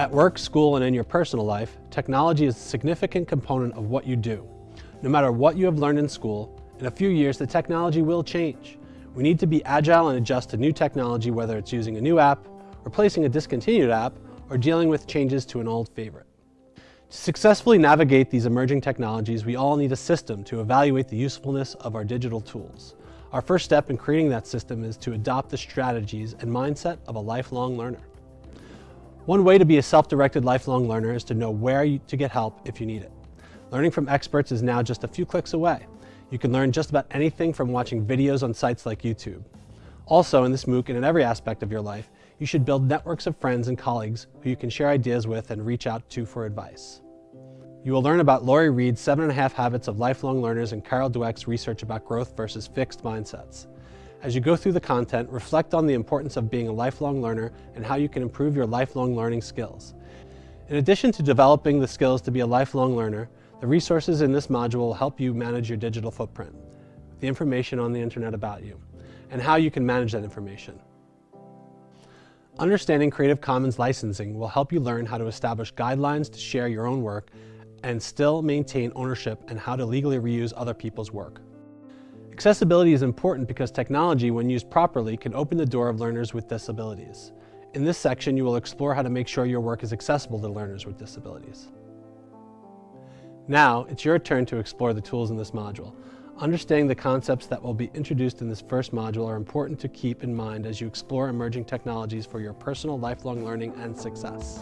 At work, school, and in your personal life, technology is a significant component of what you do. No matter what you have learned in school, in a few years the technology will change. We need to be agile and adjust to new technology whether it's using a new app, replacing a discontinued app, or dealing with changes to an old favorite. To successfully navigate these emerging technologies, we all need a system to evaluate the usefulness of our digital tools. Our first step in creating that system is to adopt the strategies and mindset of a lifelong learner. One way to be a self-directed lifelong learner is to know where you, to get help if you need it. Learning from experts is now just a few clicks away. You can learn just about anything from watching videos on sites like YouTube. Also, in this MOOC and in every aspect of your life, you should build networks of friends and colleagues who you can share ideas with and reach out to for advice. You will learn about Lori Reed's Seven and a Half Habits of Lifelong Learners and Carol Dweck's research about growth versus fixed mindsets. As you go through the content, reflect on the importance of being a lifelong learner and how you can improve your lifelong learning skills. In addition to developing the skills to be a lifelong learner, the resources in this module will help you manage your digital footprint, the information on the internet about you, and how you can manage that information. Understanding Creative Commons licensing will help you learn how to establish guidelines to share your own work and still maintain ownership and how to legally reuse other people's work. Accessibility is important because technology, when used properly, can open the door of learners with disabilities. In this section, you will explore how to make sure your work is accessible to learners with disabilities. Now, it's your turn to explore the tools in this module. Understanding the concepts that will be introduced in this first module are important to keep in mind as you explore emerging technologies for your personal lifelong learning and success.